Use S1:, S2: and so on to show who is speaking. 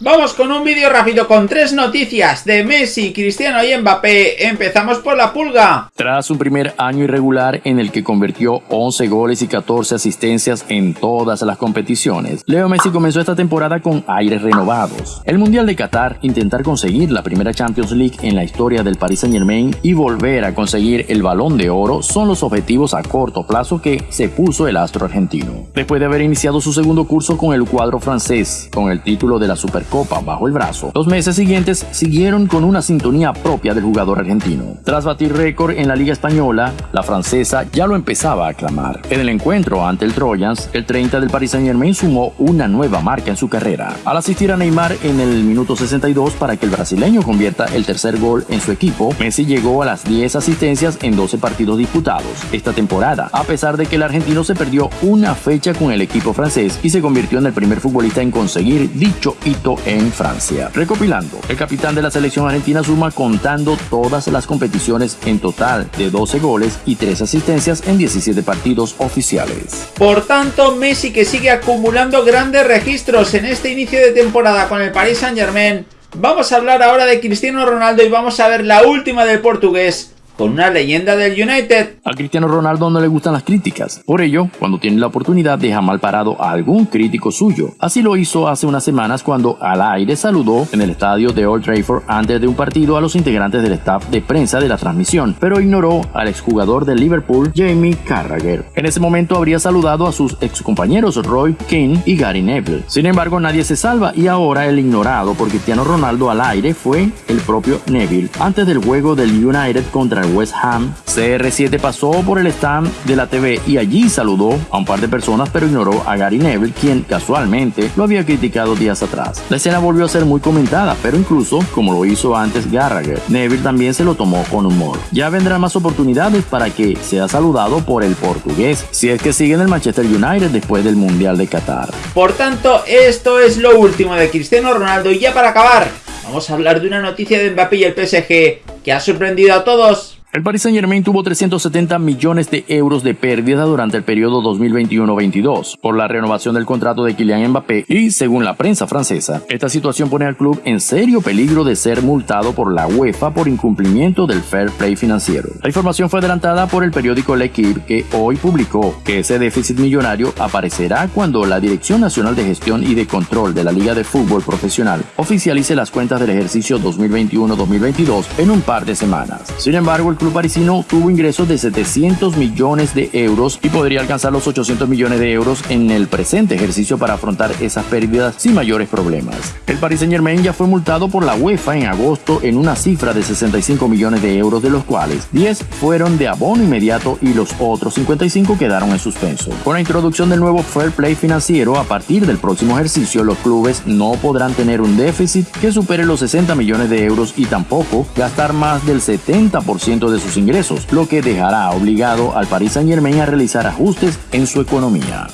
S1: Vamos con un vídeo rápido con tres noticias de Messi, Cristiano y Mbappé. Empezamos por la pulga.
S2: Tras un primer año irregular en el que convirtió 11 goles y 14 asistencias en todas las competiciones, Leo Messi comenzó esta temporada con aires renovados. El Mundial de Qatar, intentar conseguir la primera Champions League en la historia del Paris Saint Germain y volver a conseguir el balón de oro son los objetivos a corto plazo que se puso el astro argentino. Después de haber iniciado su segundo curso con el cuadro francés, con el título de la Super Copa bajo el brazo. Los meses siguientes siguieron con una sintonía propia del jugador argentino. Tras batir récord en la Liga Española, la francesa ya lo empezaba a aclamar. En el encuentro ante el Trojans, el 30 del Paris Saint Germain sumó una nueva marca en su carrera, al asistir a Neymar en el minuto 62 para que el brasileño convierta el tercer gol en su equipo, Messi llegó a las 10 asistencias en 12 partidos disputados esta temporada, a pesar de que el argentino se perdió una fecha con el equipo francés y se convirtió en el primer futbolista en conseguir dicho hito en Francia. Recopilando, el capitán de la selección argentina suma contando todas las competiciones en total de 12 goles y 3 asistencias en 17 partidos oficiales.
S1: Por tanto, Messi que sigue acumulando grandes registros en este inicio de temporada con el Paris Saint Germain. Vamos a hablar ahora de Cristiano Ronaldo y vamos a ver la última del portugués con una leyenda del United.
S2: A Cristiano Ronaldo no le gustan las críticas. Por ello, cuando tiene la oportunidad deja mal parado a algún crítico suyo. Así lo hizo hace unas semanas cuando al aire saludó en el estadio de Old Trafford antes de un partido a los integrantes del staff de prensa de la transmisión, pero ignoró al exjugador de Liverpool, Jamie Carragher. En ese momento habría saludado a sus excompañeros Roy King y Gary Neville. Sin embargo, nadie se salva y ahora el ignorado por Cristiano Ronaldo al aire fue el propio Neville antes del juego del United contra el West Ham, CR7 pasó por el stand de la TV y allí saludó a un par de personas pero ignoró a Gary Neville, quien casualmente lo había criticado días atrás. La escena volvió a ser muy comentada, pero incluso, como lo hizo antes Gallagher, Neville también se lo tomó con humor. Ya vendrán más oportunidades para que sea saludado por el portugués, si es que sigue en el Manchester United después del Mundial de Qatar.
S1: Por tanto, esto es lo último de Cristiano Ronaldo y ya para acabar, vamos a hablar de una noticia de Mbappé y el PSG que ha sorprendido a todos.
S2: El Paris Saint Germain tuvo 370 millones de euros de pérdida durante el periodo 2021-22 por la renovación del contrato de Kylian Mbappé y, según la prensa francesa, esta situación pone al club en serio peligro de ser multado por la UEFA por incumplimiento del fair play financiero. La información fue adelantada por el periódico L'Equipe que hoy publicó que ese déficit millonario aparecerá cuando la Dirección Nacional de Gestión y de Control de la Liga de Fútbol Profesional oficialice las cuentas del ejercicio 2021-2022 en un par de semanas. Sin embargo, el club parisino tuvo ingresos de 700 millones de euros y podría alcanzar los 800 millones de euros en el presente ejercicio para afrontar esas pérdidas sin mayores problemas. El Paris Saint Germain ya fue multado por la UEFA en agosto en una cifra de 65 millones de euros, de los cuales 10 fueron de abono inmediato y los otros 55 quedaron en suspenso. Con la introducción del nuevo Fair Play financiero, a partir del próximo ejercicio, los clubes no podrán tener un déficit que supere los 60 millones de euros y tampoco gastar más del 70% de sus ingresos, lo que dejará obligado al Paris Saint Germain a realizar ajustes en su economía.